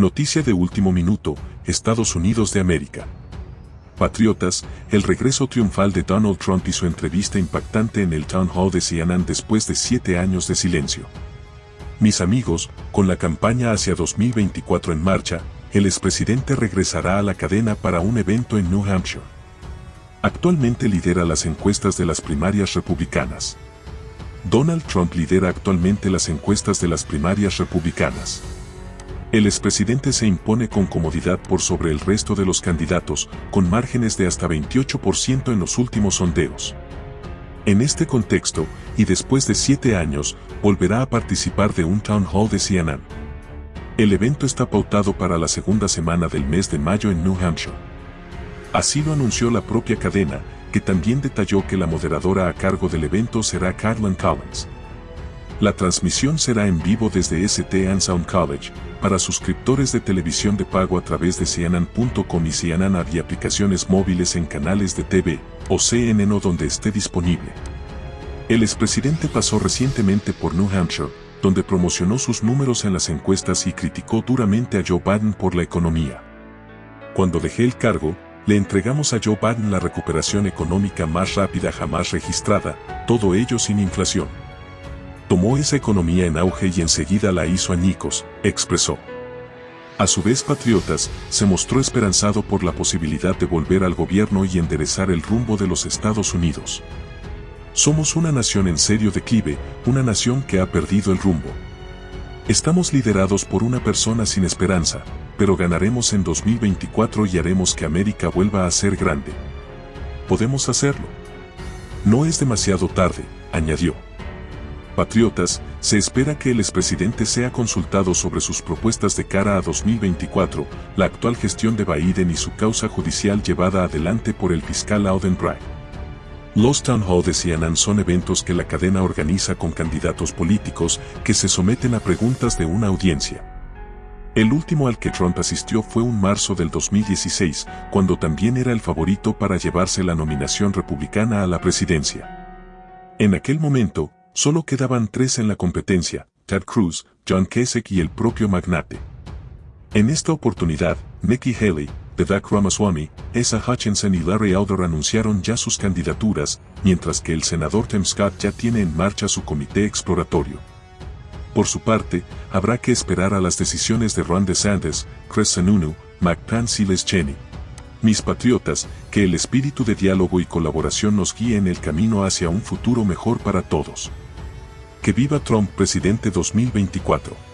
Noticia de último minuto, Estados Unidos de América. Patriotas, el regreso triunfal de Donald Trump y su entrevista impactante en el Town Hall de CNN después de siete años de silencio. Mis amigos, con la campaña hacia 2024 en marcha, el expresidente regresará a la cadena para un evento en New Hampshire. Actualmente lidera las encuestas de las primarias republicanas. Donald Trump lidera actualmente las encuestas de las primarias republicanas. El expresidente se impone con comodidad por sobre el resto de los candidatos, con márgenes de hasta 28% en los últimos sondeos. En este contexto, y después de siete años, volverá a participar de un town hall de CNN. El evento está pautado para la segunda semana del mes de mayo en New Hampshire. Así lo anunció la propia cadena, que también detalló que la moderadora a cargo del evento será Carolyn Collins. La transmisión será en vivo desde St. Sound College, para suscriptores de televisión de pago a través de CNN.com y CNN y aplicaciones móviles en canales de TV, o CNN o donde esté disponible. El expresidente pasó recientemente por New Hampshire, donde promocionó sus números en las encuestas y criticó duramente a Joe Biden por la economía. Cuando dejé el cargo, le entregamos a Joe Biden la recuperación económica más rápida jamás registrada, todo ello sin inflación. Tomó esa economía en auge y enseguida la hizo añicos, expresó. A su vez Patriotas, se mostró esperanzado por la posibilidad de volver al gobierno y enderezar el rumbo de los Estados Unidos. Somos una nación en serio declive, una nación que ha perdido el rumbo. Estamos liderados por una persona sin esperanza, pero ganaremos en 2024 y haremos que América vuelva a ser grande. Podemos hacerlo. No es demasiado tarde, añadió. Patriotas, se espera que el expresidente sea consultado sobre sus propuestas de cara a 2024, la actual gestión de Biden y su causa judicial llevada adelante por el fiscal Auden Bragg. Los Town Hall de CNN son eventos que la cadena organiza con candidatos políticos que se someten a preguntas de una audiencia. El último al que Trump asistió fue un marzo del 2016, cuando también era el favorito para llevarse la nominación republicana a la presidencia. En aquel momento, Solo quedaban tres en la competencia, Ted Cruz, John Kasich y el propio magnate. En esta oportunidad, Nikki Haley, Vivek Ramaswamy, Esa Hutchinson y Larry Elder anunciaron ya sus candidaturas, mientras que el senador Tim Scott ya tiene en marcha su comité exploratorio. Por su parte, habrá que esperar a las decisiones de Ron DeSantis, Chris Sununu, McPence y Les Cheney. Mis patriotas, que el espíritu de diálogo y colaboración nos guíe en el camino hacia un futuro mejor para todos. Que viva Trump presidente 2024.